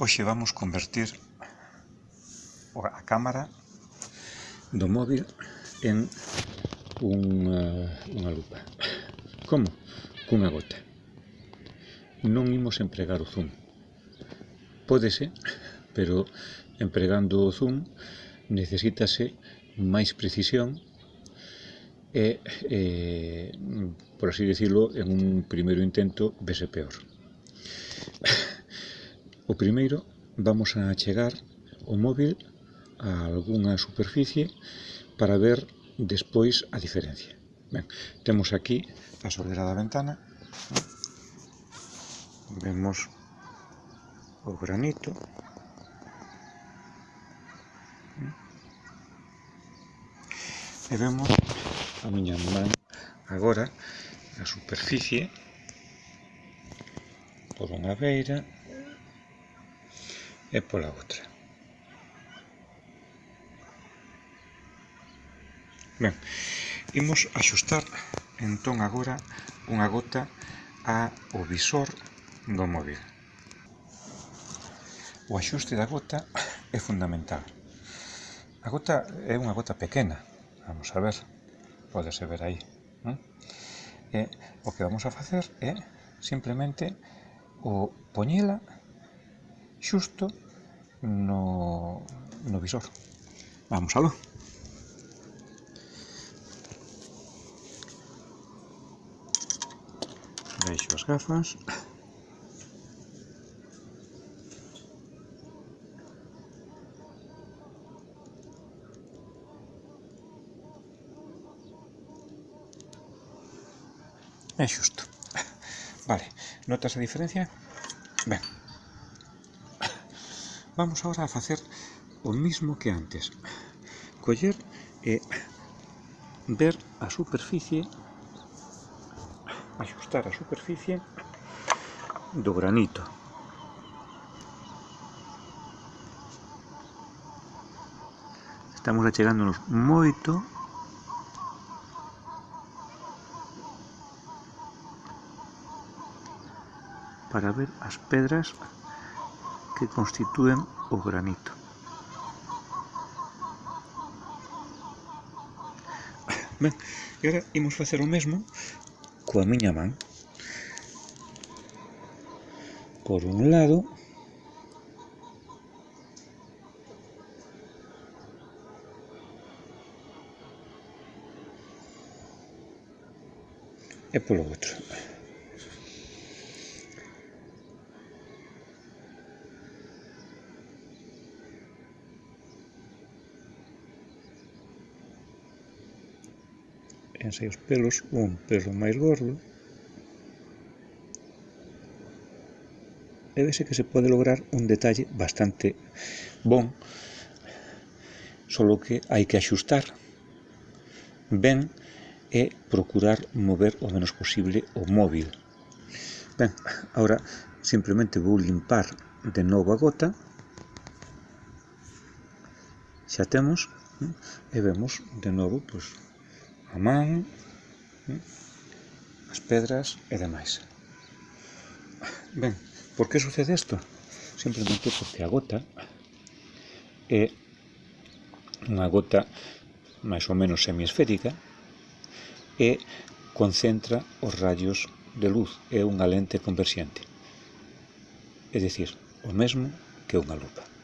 Hoxe vamos convertir a cámara do móvil en unha, unha lupa. Como? Cunha gota. Non imos empregar o zoom. Pódese, pero empregando o zoom necesítase máis precisión e, e por así decirlo, en un primeiro intento vese peor. O primeiro, vamos a chegar o móvil a algunha superficie para ver despois a diferencia. Ben, temos aquí a solera da ventana. Vemos o granito. E vemos a miña man agora a superficie por unha beira e pola outra. Ben, imos axustar entón agora unha gota ao visor do móvil. O axuste da gota é fundamental. A gota é unha gota pequena, vamos a ver, podese ver aí. Non? E o que vamos a facer é simplemente o poñela xusto no, no visor. Vamos aló. Deixo as gafas. É xusto. Vale, notas a diferencia? Ben vamos agora a facer o mismo que antes. Coller e ver a superficie axustar a superficie do granito. Estamos achegándonos moito para ver as pedras que constitúen o granito. Ben, e agora imos facer o mesmo coa miña man. Por un lado, e polo outro. fíxense os pelos, un pelo máis gordo, e vese que se pode lograr un detalle bastante bon, solo que hai que axustar ben e procurar mover o menos posible o móvil. Ben, agora simplemente vou limpar de novo a gota, xa temos, e vemos de novo, pois, a man, ¿eh? as pedras e demais. Ben, por que sucede isto? Simplemente porque a gota é unha gota máis ou menos semiesférica e concentra os rayos de luz, é unha lente conversiente. É dicir, o mesmo que unha lupa.